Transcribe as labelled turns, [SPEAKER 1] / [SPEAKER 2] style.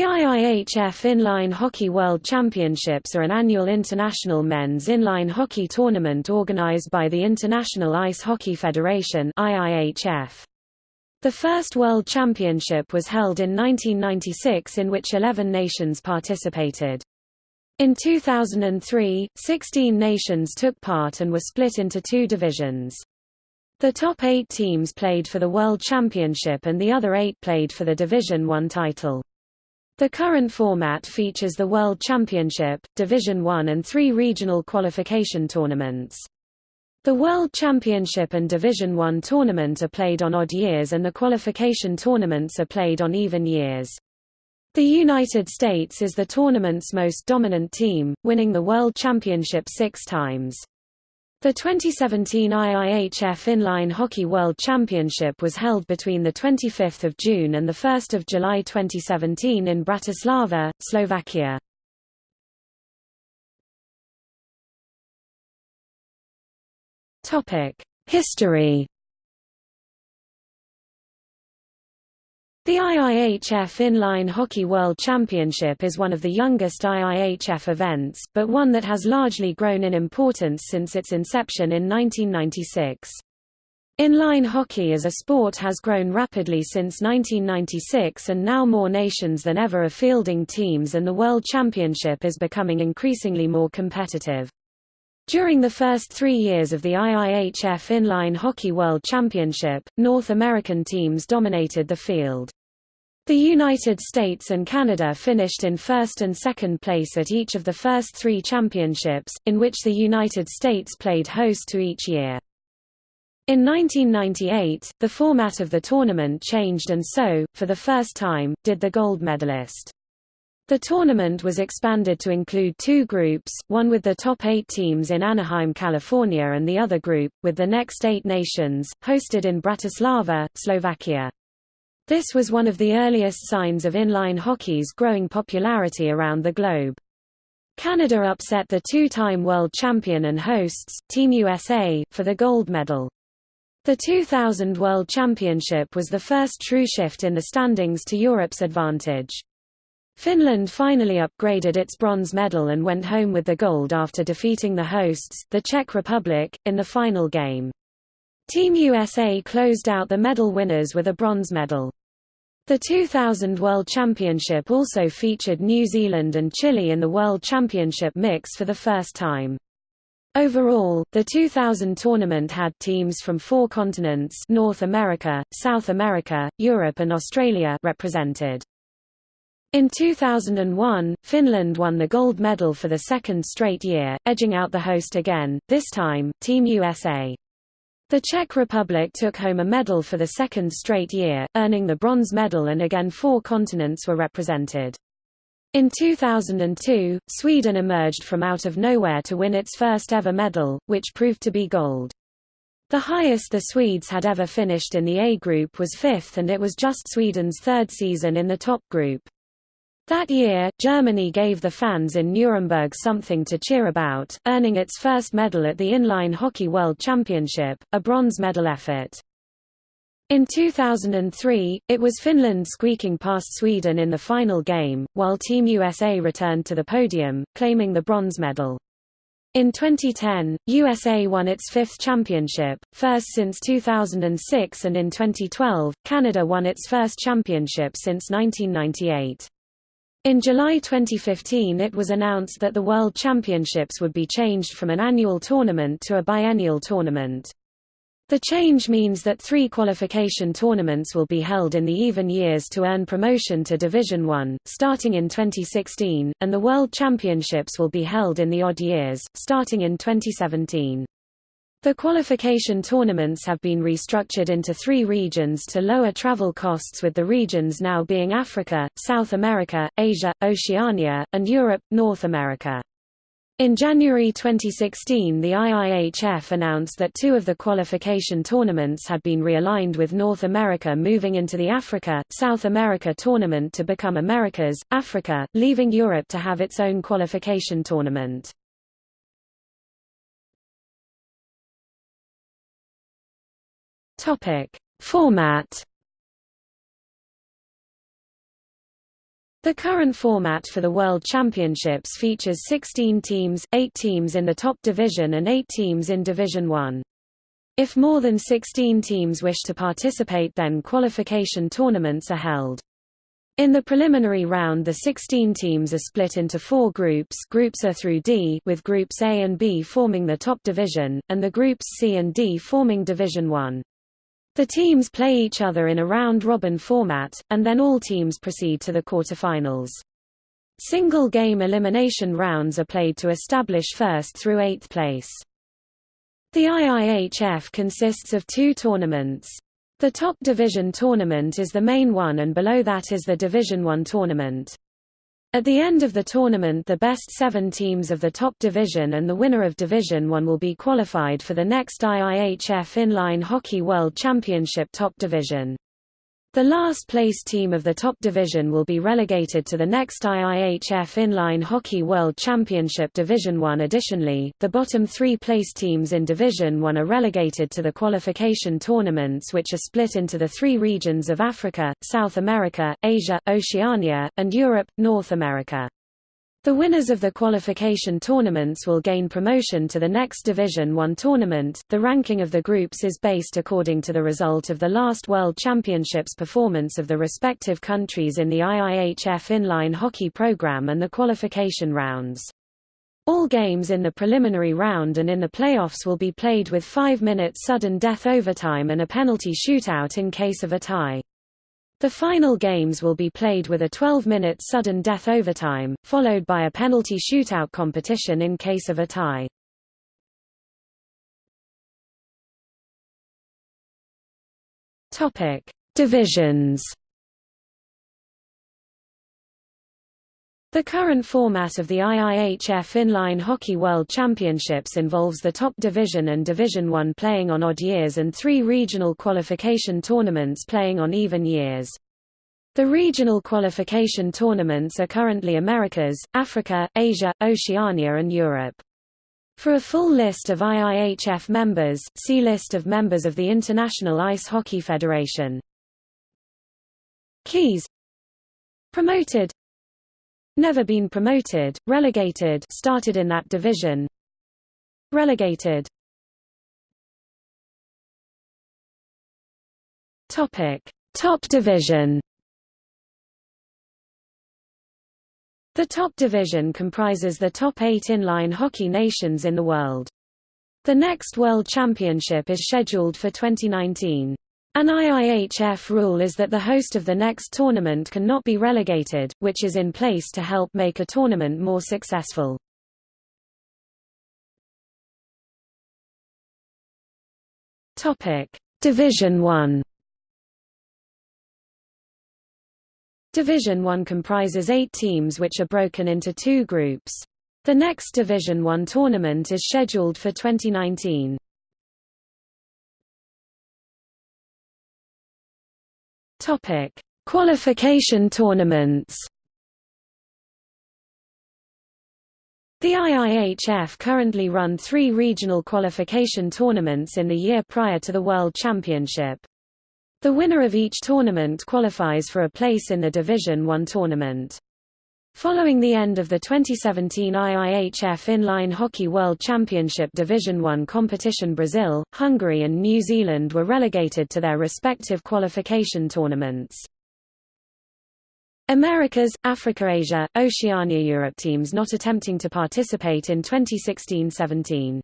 [SPEAKER 1] The IIHF Inline Hockey World Championships are an annual international men's inline hockey tournament organized by the International Ice Hockey Federation IIHF. The first World Championship was held in 1996 in which 11 nations participated. In 2003, 16 nations took part and were split into two divisions. The top eight teams played for the World Championship and the other eight played for the Division One title. The current format features the World Championship, Division One and three regional qualification tournaments. The World Championship and Division One tournament are played on odd years and the qualification tournaments are played on even years. The United States is the tournament's most dominant team, winning the World Championship six times. The 2017 IIHF Inline Hockey World Championship was held between 25 June and 1 July 2017 in Bratislava, Slovakia. History The IIHF Inline Hockey World Championship is one of the youngest IIHF events, but one that has largely grown in importance since its inception in 1996. Inline hockey as a sport has grown rapidly since 1996 and now more nations than ever are fielding teams and the World Championship is becoming increasingly more competitive. During the first three years of the IIHF Inline Hockey World Championship, North American teams dominated the field. The United States and Canada finished in first and second place at each of the first three championships, in which the United States played host to each year. In 1998, the format of the tournament changed and so, for the first time, did the gold medalist. The tournament was expanded to include two groups, one with the top eight teams in Anaheim, California and the other group, with the next eight nations, hosted in Bratislava, Slovakia. This was one of the earliest signs of inline hockey's growing popularity around the globe. Canada upset the two-time world champion and hosts, Team USA, for the gold medal. The 2000 World Championship was the first true shift in the standings to Europe's advantage. Finland finally upgraded its bronze medal and went home with the gold after defeating the hosts, the Czech Republic, in the final game. Team USA closed out the medal winners with a bronze medal. The 2000 World Championship also featured New Zealand and Chile in the World Championship mix for the first time. Overall, the 2000 tournament had teams from four continents North America, South America, Europe and Australia represented. In 2001, Finland won the gold medal for the second straight year, edging out the host again, this time, Team USA. The Czech Republic took home a medal for the second straight year, earning the bronze medal and again four continents were represented. In 2002, Sweden emerged from out of nowhere to win its first ever medal, which proved to be gold. The highest the Swedes had ever finished in the A group was fifth and it was just Sweden's third season in the top group. That year, Germany gave the fans in Nuremberg something to cheer about, earning its first medal at the Inline Hockey World Championship, a bronze medal effort. In 2003, it was Finland squeaking past Sweden in the final game, while Team USA returned to the podium, claiming the bronze medal. In 2010, USA won its fifth championship, first since 2006 and in 2012, Canada won its first championship since 1998. In July 2015 it was announced that the World Championships would be changed from an annual tournament to a biennial tournament. The change means that three qualification tournaments will be held in the even years to earn promotion to Division One, starting in 2016, and the World Championships will be held in the odd years, starting in 2017. The qualification tournaments have been restructured into three regions to lower travel costs with the regions now being Africa, South America, Asia, Oceania, and Europe, North America. In January 2016 the IIHF announced that two of the qualification tournaments had been realigned with North America moving into the Africa, South America tournament to become Americas, Africa, leaving Europe to have its own qualification tournament. Topic: Format The current format for the World Championships features 16 teams, 8 teams in the top division and 8 teams in Division 1. If more than 16 teams wish to participate then qualification tournaments are held. In the preliminary round the 16 teams are split into four groups groups A through D with groups A and B forming the top division, and the groups C and D forming Division 1. The teams play each other in a round-robin format, and then all teams proceed to the quarterfinals. Single-game elimination rounds are played to establish first through eighth place. The IIHF consists of two tournaments. The top division tournament is the main one and below that is the Division 1 tournament. At the end of the tournament the best seven teams of the top division and the winner of Division 1 will be qualified for the next IIHF Inline Hockey World Championship top division. The last place team of the top division will be relegated to the next IIHF Inline Hockey World Championship Division 1 Additionally, the bottom three place teams in Division 1 are relegated to the qualification tournaments which are split into the three regions of Africa, South America, Asia, Oceania, and Europe, North America. The winners of the qualification tournaments will gain promotion to the next Division 1 tournament. The ranking of the groups is based according to the result of the last World Championships performance of the respective countries in the IIHF inline hockey program and the qualification rounds. All games in the preliminary round and in the playoffs will be played with 5 minutes sudden death overtime and a penalty shootout in case of a tie. The final games will be played with a 12-minute sudden death overtime, followed by a penalty shootout competition in case of a tie. Topic: Divisions. The current format of the IIHF Inline Hockey World Championships involves the top division and Division 1 playing on odd years and three regional qualification tournaments playing on even years. The regional qualification tournaments are currently Americas, Africa, Asia, Oceania and Europe. For a full list of IIHF members, see List of members of the International Ice Hockey Federation. Keys Promoted Never been promoted, relegated started in that division Relegated Top division The top division comprises the top eight inline hockey nations in the world. The next World Championship is scheduled for 2019. An IIHF rule is that the host of the next tournament cannot be relegated, which is in place to help make a tournament more successful. Division 1. Division 1 comprises 8 teams which are broken into two groups. The next Division 1 tournament is scheduled for 2019. Topic: Qualification tournaments. The IIHF currently run three regional qualification tournaments in the year prior to the World Championship. The winner of each tournament qualifies for a place in the Division 1 tournament. Following the end of the 2017 IIHF Inline Hockey World Championship Division I competition Brazil, Hungary and New Zealand were relegated to their respective qualification tournaments. Americas, Africa Asia, Oceania Europe teams not attempting to participate in 2016-17.